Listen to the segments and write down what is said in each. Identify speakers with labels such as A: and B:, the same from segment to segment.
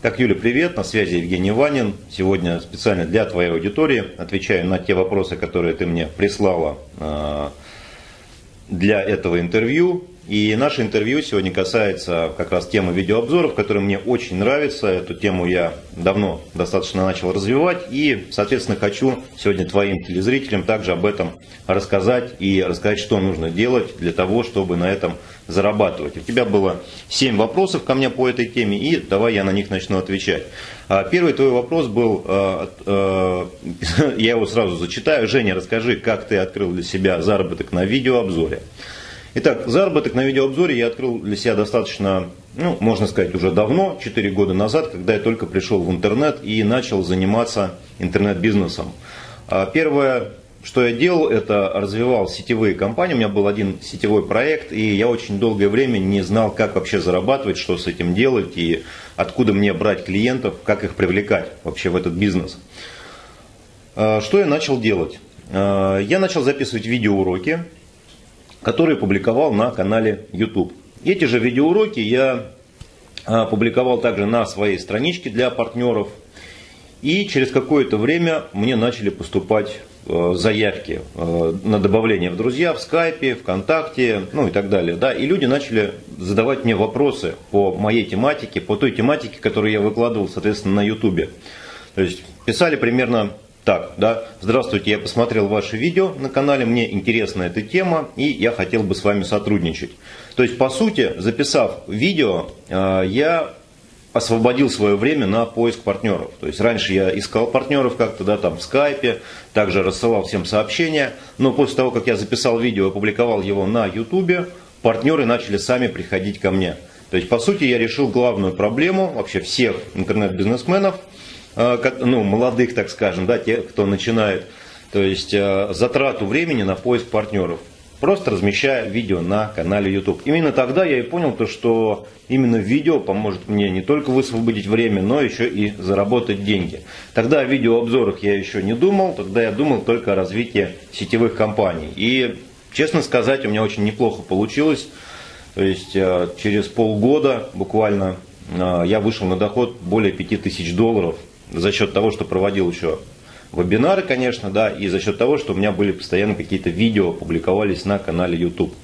A: Так, Юля, привет, на связи Евгений Ванин. Сегодня специально для твоей аудитории отвечаю на те вопросы, которые ты мне прислала э, для этого интервью. И наше интервью сегодня касается как раз темы видеообзоров, которая мне очень нравится. Эту тему я давно достаточно начал развивать. И, соответственно, хочу сегодня твоим телезрителям также об этом рассказать и рассказать, что нужно делать для того, чтобы на этом зарабатывать. У тебя было 7 вопросов ко мне по этой теме, и давай я на них начну отвечать. А, первый твой вопрос был, а, а, я его сразу зачитаю. Женя, расскажи, как ты открыл для себя заработок на видеообзоре. Итак, заработок на видеообзоре я открыл для себя достаточно, ну, можно сказать, уже давно, 4 года назад, когда я только пришел в интернет и начал заниматься интернет-бизнесом. А первое, что я делал, это развивал сетевые компании. У меня был один сетевой проект, и я очень долгое время не знал, как вообще зарабатывать, что с этим делать, и откуда мне брать клиентов, как их привлекать вообще в этот бизнес. А что я начал делать? А, я начал записывать видеоуроки, который публиковал на канале YouTube. Эти же видеоуроки я а, публиковал также на своей страничке для партнеров. И через какое-то время мне начали поступать э, заявки э, на добавление в друзья в скайпе, вконтакте, ну и так далее. Да, и люди начали задавать мне вопросы по моей тематике, по той тематике, которую я выкладывал, соответственно, на ютубе. То есть писали примерно так, да, здравствуйте, я посмотрел ваше видео на канале, мне интересна эта тема, и я хотел бы с вами сотрудничать. То есть, по сути, записав видео, э, я освободил свое время на поиск партнеров. То есть раньше я искал партнеров как-то, да, там в скайпе, также рассылал всем сообщения, но после того, как я записал видео опубликовал его на ютубе, партнеры начали сами приходить ко мне. То есть, по сути, я решил главную проблему вообще всех интернет-бизнесменов – ну, молодых, так скажем, да, тех, кто начинает, то есть э, затрату времени на поиск партнеров. Просто размещая видео на канале YouTube. Именно тогда я и понял то, что именно видео поможет мне не только высвободить время, но еще и заработать деньги. Тогда о видеообзорах я еще не думал, тогда я думал только о развитии сетевых компаний. И, честно сказать, у меня очень неплохо получилось. То есть э, через полгода буквально я вышел на доход более 5000 долларов за счет того, что проводил еще вебинары, конечно, да, и за счет того, что у меня были постоянно какие-то видео, публиковались на канале YouTube.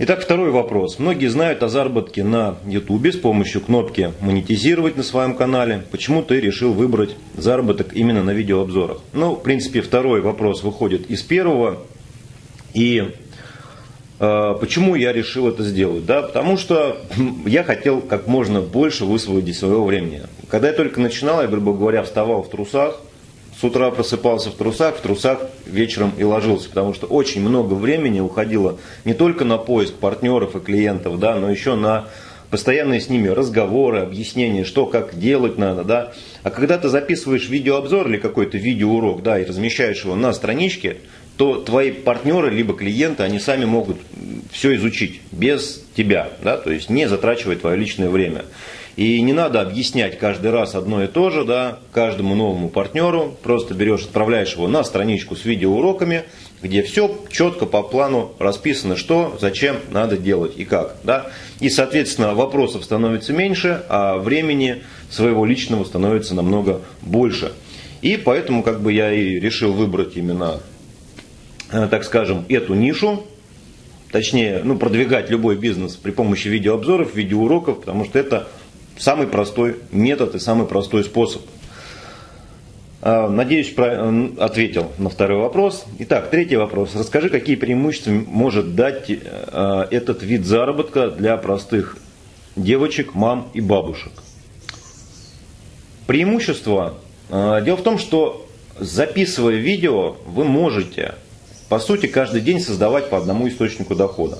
A: Итак, второй вопрос. Многие знают о заработке на YouTube с помощью кнопки «Монетизировать» на своем канале. Почему ты решил выбрать заработок именно на видеообзорах? Ну, в принципе, второй вопрос выходит из первого. И э, почему я решил это сделать? Да, потому что я хотел как можно больше высвободить своего времени. Когда я только начинал, я, грубо говоря, вставал в трусах, с утра просыпался в трусах, в трусах вечером и ложился, потому что очень много времени уходило не только на поиск партнеров и клиентов, да, но еще на постоянные с ними разговоры, объяснения, что, как делать надо, да. А когда ты записываешь видеообзор или какой-то видеоурок, да, и размещаешь его на страничке, то твои партнеры, либо клиенты, они сами могут все изучить без тебя, да, то есть не затрачивая твое личное время. И не надо объяснять каждый раз одно и то же, да, каждому новому партнеру. Просто берешь, отправляешь его на страничку с видеоуроками, где все четко по плану расписано, что, зачем надо делать и как. Да? И, соответственно, вопросов становится меньше, а времени своего личного становится намного больше. И поэтому как бы я и решил выбрать именно, э, так скажем, эту нишу, точнее, ну, продвигать любой бизнес при помощи видеообзоров, видеоуроков, потому что это самый простой метод и самый простой способ. А, надеюсь, ответил на второй вопрос. Итак, третий вопрос. Расскажи, какие преимущества может дать э, этот вид заработка для простых девочек, мам и бабушек. Преимущество. Э, дело в том, что записывая видео, вы можете, по сути, каждый день создавать по одному источнику дохода.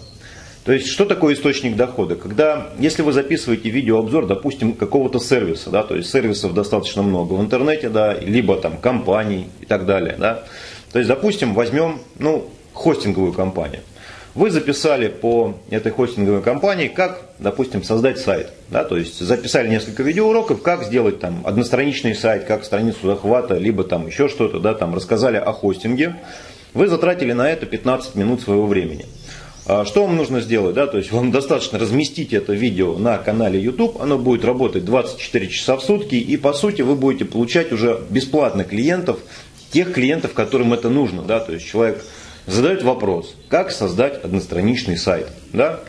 A: То есть, что такое источник дохода? Когда, если вы записываете видеообзор, допустим, какого-то сервиса, да, то есть сервисов достаточно много в интернете, да, либо там компаний и так далее, да. То есть, допустим, возьмем, ну, хостинговую компанию. Вы записали по этой хостинговой компании, как, допустим, создать сайт. Да, то есть записали несколько видеоуроков, как сделать там одностраничный сайт, как страницу захвата, либо там еще что-то, да, там рассказали о хостинге. Вы затратили на это 15 минут своего времени. А что вам нужно сделать? Да? То есть вам достаточно разместить это видео на канале YouTube, оно будет работать 24 часа в сутки, и по сути вы будете получать уже бесплатно клиентов, тех клиентов, которым это нужно. Да? То есть человек задает вопрос, как создать одностраничный сайт. Да?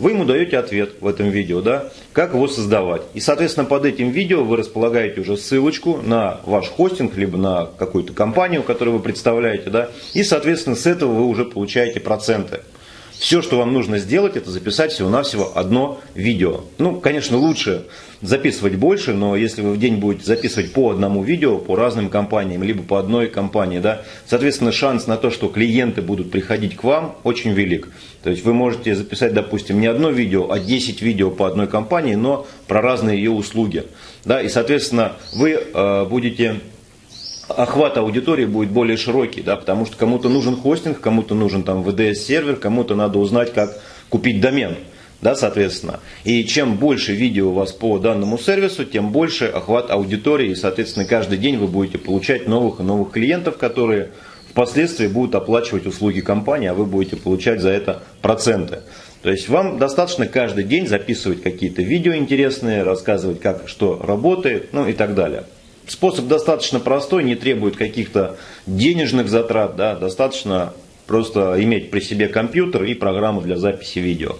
A: Вы ему даете ответ в этом видео, да, как его создавать. И, соответственно, под этим видео вы располагаете уже ссылочку на ваш хостинг, либо на какую-то компанию, которую вы представляете, да, и, соответственно, с этого вы уже получаете проценты. Все, что вам нужно сделать, это записать всего-навсего одно видео. Ну, конечно, лучше записывать больше, но если вы в день будете записывать по одному видео, по разным компаниям, либо по одной компании, да, соответственно, шанс на то, что клиенты будут приходить к вам, очень велик. То есть вы можете записать, допустим, не одно видео, а 10 видео по одной компании, но про разные ее услуги. Да, и, соответственно, вы э, будете охват аудитории будет более широкий, да, потому что кому-то нужен хостинг, кому-то нужен там VDS-сервер, кому-то надо узнать, как купить домен. Да, соответственно. И чем больше видео у вас по данному сервису, тем больше охват аудитории. И, соответственно, каждый день вы будете получать новых и новых клиентов, которые впоследствии будут оплачивать услуги компании, а вы будете получать за это проценты. То есть вам достаточно каждый день записывать какие-то видео интересные, рассказывать, как что работает, ну и так далее. Способ достаточно простой, не требует каких-то денежных затрат, да, достаточно просто иметь при себе компьютер и программу для записи видео.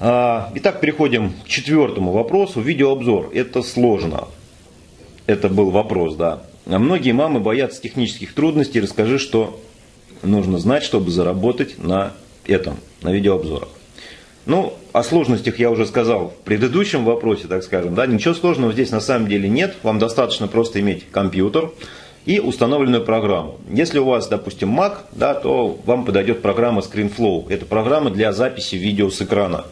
A: А, итак, переходим к четвертому вопросу. Видеообзор. Это сложно. Это был вопрос, да. А многие мамы боятся технических трудностей. Расскажи, что нужно знать, чтобы заработать на этом, на видеообзорах. Ну, о сложностях я уже сказал в предыдущем вопросе, так скажем. Да, ничего сложного здесь на самом деле нет. Вам достаточно просто иметь компьютер и установленную программу. Если у вас, допустим, Mac, да, то вам подойдет программа ScreenFlow. Это программа для записи видео с экрана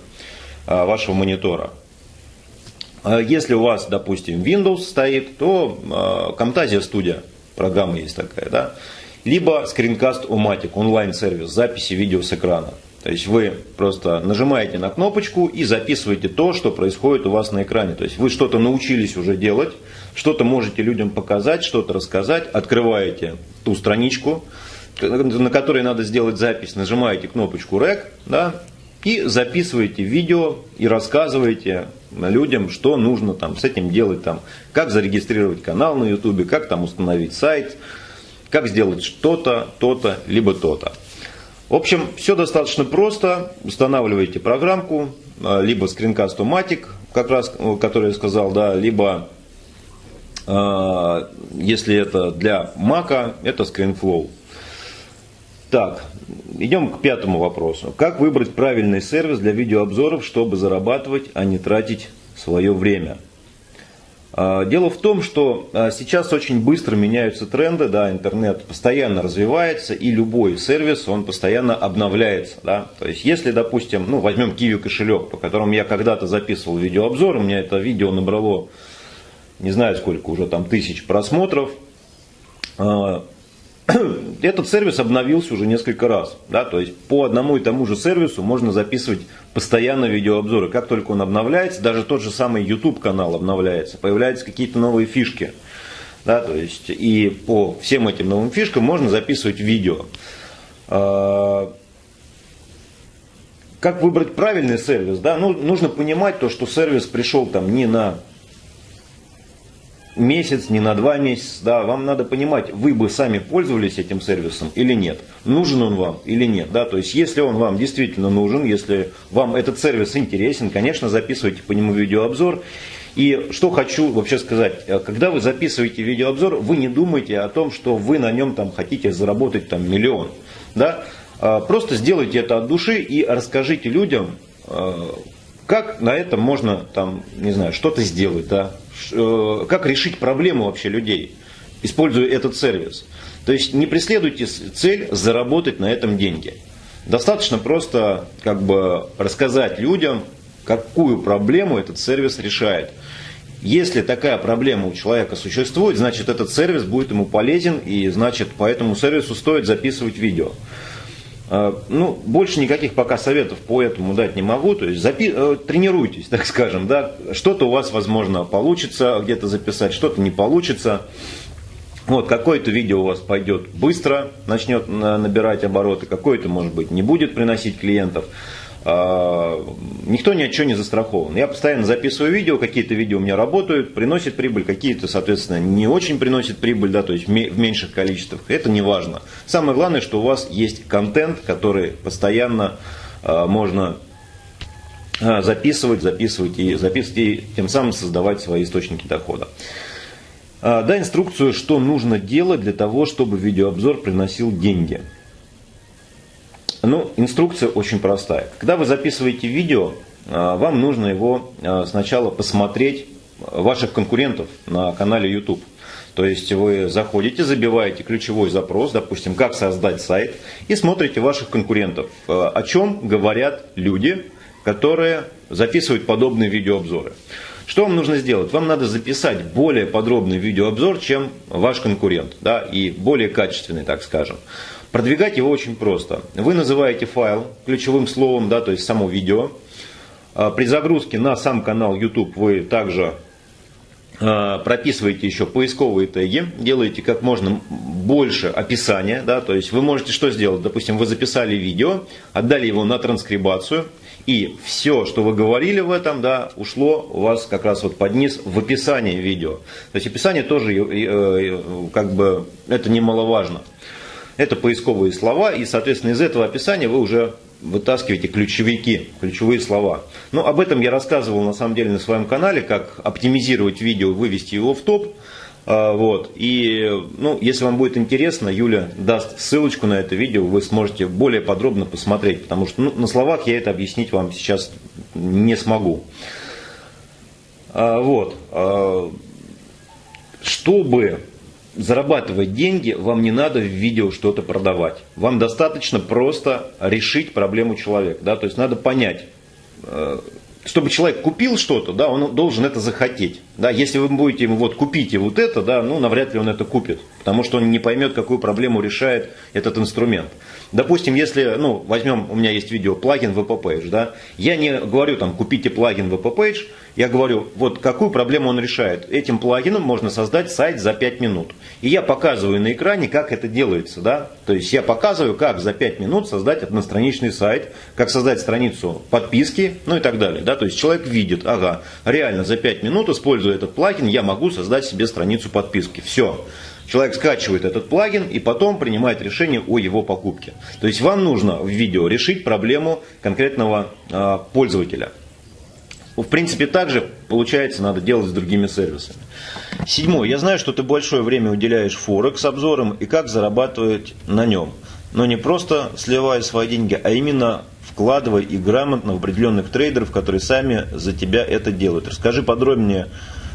A: а, вашего монитора. А если у вас, допустим, Windows стоит, то а, Camtasia Studio, программа есть такая, да, либо Screencast-O-Matic, онлайн-сервис записи видео с экрана. То есть вы просто нажимаете на кнопочку и записываете то, что происходит у вас на экране. То есть вы что-то научились уже делать, что-то можете людям показать, что-то рассказать, открываете ту страничку, на которой надо сделать запись, нажимаете кнопочку REC, да, и записываете видео и рассказываете людям, что нужно там с этим делать, там, как зарегистрировать канал на YouTube, как там установить сайт, как сделать что-то, то-то, либо то-то. В общем, все достаточно просто. Устанавливаете программку, а, либо Screencast-O-Matic, как раз, который я сказал, да, либо, а, если это для Mac, это ScreenFlow. Так, идем к пятому вопросу. Как выбрать правильный сервис для видеообзоров, чтобы зарабатывать, а не тратить свое время? А, дело в том, что а, сейчас очень быстро меняются тренды, да, интернет постоянно развивается, и любой сервис, он постоянно обновляется. Да. То есть, если, допустим, ну, возьмем Kiwi кошелек, по которому я когда-то записывал видеообзор, у меня это видео набрало, не знаю сколько, уже там тысяч просмотров, а, этот сервис обновился уже несколько раз. Да, то есть по одному и тому же сервису можно записывать постоянно видеообзоры. Как только он обновляется, даже тот же самый YouTube канал обновляется, появляются какие-то новые фишки. Да, то есть и по всем этим новым фишкам можно записывать видео. А, как выбрать правильный сервис? Да? Ну, нужно понимать то, что сервис пришел там не на месяц, не на два месяца, да, вам надо понимать, вы бы сами пользовались этим сервисом или нет, нужен он вам или нет, да, то есть если он вам действительно нужен, если вам этот сервис интересен, конечно, записывайте по нему видеообзор. И что хочу вообще сказать, э, когда вы записываете видеообзор, вы не думайте о том, что вы на нем там хотите заработать там миллион, да, а просто сделайте это от души и расскажите людям, э, как на этом можно там, не знаю, что-то сделать, да, Э, как решить проблему вообще людей, используя этот сервис. То есть не преследуйте цель заработать на этом деньги. Достаточно просто как бы рассказать людям, какую проблему этот сервис решает. Если такая проблема у человека существует, значит этот сервис будет ему полезен и значит по этому сервису стоит записывать видео. А, ну, больше никаких пока советов по этому дать не могу. То есть запи- э, тренируйтесь, так скажем, да. Что-то у вас, возможно, получится где-то записать, что-то не получится. Вот, какое-то видео у вас пойдет быстро, начнет набирать обороты, какое-то, может быть, не будет приносить клиентов. А, никто ни от чего не застрахован. Я постоянно записываю видео, какие-то видео у меня работают, приносят прибыль, какие-то, соответственно, не очень приносят прибыль, да, то есть в меньших количествах. Это не важно. Самое главное, что у вас есть контент, который постоянно а, можно а, записывать, записывать и записывать, и тем самым создавать свои источники дохода. Дай инструкцию, что нужно делать для того, чтобы видеообзор приносил деньги. Ну, инструкция очень простая. Когда вы записываете видео, а, вам нужно его а, сначала посмотреть ваших конкурентов на канале YouTube. То есть вы заходите, забиваете ключевой запрос, допустим, как создать сайт, и смотрите ваших конкурентов, а, о чем говорят люди, которые записывают подобные видеообзоры. Что вам нужно сделать? Вам надо записать более подробный видеообзор, чем ваш конкурент, да, и более качественный, так скажем. Продвигать его очень просто. Вы называете файл ключевым словом, да, то есть само видео. А, при загрузке на сам канал YouTube вы также а, прописываете еще поисковые теги, делаете как можно больше описания, да, то есть вы можете что сделать, допустим, вы записали видео, отдали его на транскрибацию, и все, что вы говорили в этом, да, ушло у вас как раз вот под низ в описании видео. То есть описание тоже, э, э, как бы, это немаловажно. Это поисковые слова, и, соответственно, из этого описания вы уже вытаскиваете ключевики, ключевые слова. Но об этом я рассказывал на самом деле на своем канале, как оптимизировать видео, вывести его в топ. А, вот. И ну, если вам будет интересно, Юля даст ссылочку на это видео, вы сможете более подробно посмотреть, потому что ну, на словах я это объяснить вам сейчас не смогу. А, вот. А, чтобы зарабатывать деньги, вам не надо в видео что-то продавать. Вам достаточно просто решить проблему человека. Да? То есть надо понять, э, чтобы человек купил что-то, да, он должен это захотеть. Да? Если вы будете ему вот купите вот это, да, ну навряд ли он это купит, потому что он не поймет, какую проблему решает этот инструмент. Допустим, если, ну, возьмем, у меня есть видео плагин VP да, я не говорю там купите плагин VP я говорю, вот какую проблему он решает. Этим плагином можно создать сайт за 5 минут. И я показываю на экране, как это делается. Да? То есть я показываю, как за 5 минут создать одностраничный сайт, как создать страницу подписки, ну и так далее. Да? То есть человек видит, ага, реально за 5 минут, используя этот плагин, я могу создать себе страницу подписки. Все. Человек скачивает этот плагин и потом принимает решение о его покупке. То есть вам нужно в видео решить проблему конкретного э, пользователя. В принципе, также, получается, надо делать с другими сервисами. Седьмое. Я знаю, что ты большое время уделяешь Форекс обзорам и как зарабатывать на нем. Но не просто сливая свои деньги, а именно вкладывая и грамотно в определенных трейдеров, которые сами за тебя это делают. Расскажи подробнее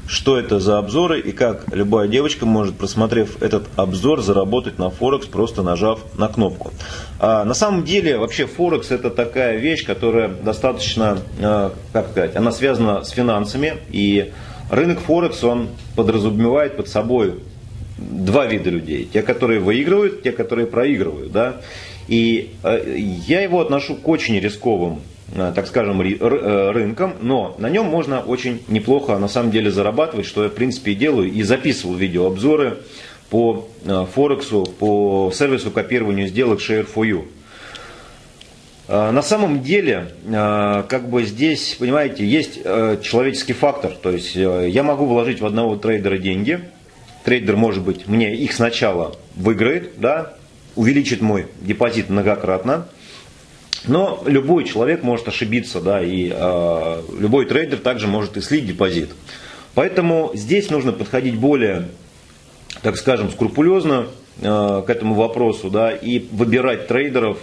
A: что это за обзоры и как любая девочка может, просмотрев этот обзор, заработать на Форекс, просто нажав на кнопку. А на самом деле, вообще Форекс это такая вещь, которая достаточно, а, как сказать, она связана с финансами. И рынок Форекс, он подразумевает под собой два вида людей. Те, которые выигрывают, те, которые проигрывают. Да? И э, я его отношу к очень рисковым так скажем, э, рынком, но на нем можно очень неплохо на самом деле зарабатывать, что я в принципе и делаю, и записывал видеообзоры по э, Форексу, по сервису копирования сделок Share4You. На самом деле, как бы здесь, понимаете, есть человеческий фактор. То есть я могу вложить в одного трейдера деньги. Трейдер, может быть, мне их сначала выиграет, да, увеличит мой депозит многократно. Но любой человек может ошибиться, да, и э, любой трейдер также может и слить депозит. Поэтому здесь нужно подходить более, так скажем, скрупулезно э, к этому вопросу, да, и выбирать трейдеров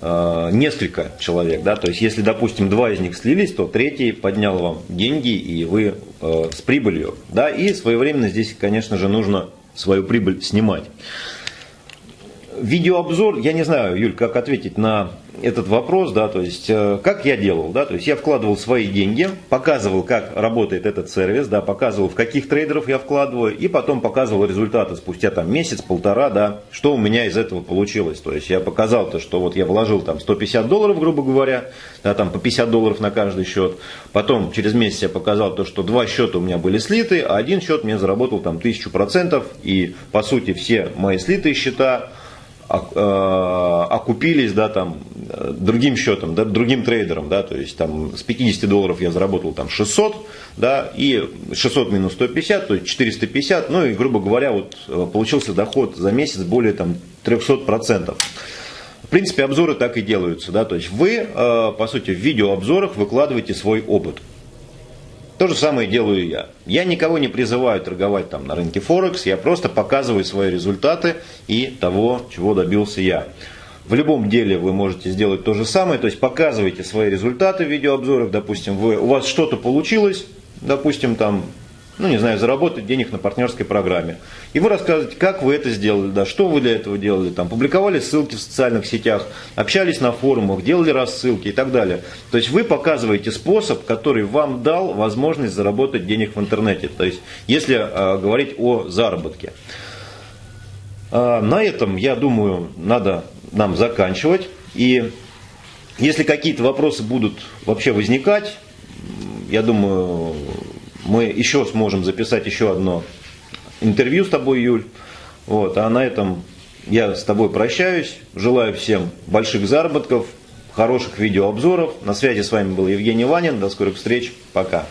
A: э, несколько человек, да, то есть если, допустим, два из них слились, то третий поднял вам деньги и вы э, с прибылью, да, и своевременно здесь, конечно же, нужно свою прибыль снимать. Видеообзор, я не знаю, Юль, как ответить на этот вопрос, да, то есть э, как я делал, да, то есть я вкладывал свои деньги, показывал, как работает этот сервис, да, показывал, в каких трейдеров я вкладываю, и потом показывал результаты спустя там месяц, полтора, да, что у меня из этого получилось. То есть я показал то, что вот я вложил там 150 долларов, грубо говоря, да, там по 50 долларов на каждый счет. Потом через месяц я показал то, что два счета у меня были слиты, а один счет мне заработал там 1000%, и по сути все мои слитые счета окупились, да, там, другим счетом, да, другим трейдером, да, то есть там с 50 долларов я заработал там 600, да, и 600 минус 150, то есть 450, ну и, грубо говоря, вот э, получился доход за месяц более там 300 процентов. В принципе, обзоры так и делаются, да, то есть вы, э, по сути, в видеообзорах выкладываете свой опыт. То же самое делаю я. Я никого не призываю торговать там на рынке Форекс, я просто показываю свои результаты и того, чего добился я. В любом деле вы можете сделать то же самое, то есть показывайте свои результаты в видеообзорах, допустим, вы, у вас что-то получилось, допустим, там ну, не знаю, заработать денег на партнерской программе. И вы рассказываете, как вы это сделали, да, что вы для этого делали, там, публиковали ссылки в социальных сетях, общались на форумах, делали рассылки и так далее. То есть вы показываете способ, который вам дал возможность заработать денег в интернете. То есть, если э, говорить о заработке. Э, на этом, я думаю, надо нам заканчивать. И если какие-то вопросы будут вообще возникать, я думаю, мы еще сможем записать еще одно интервью с тобой, Юль. Вот, а на этом я с тобой прощаюсь. Желаю всем больших заработков, хороших видеообзоров. На связи с вами был Евгений Ванин. До скорых встреч. Пока.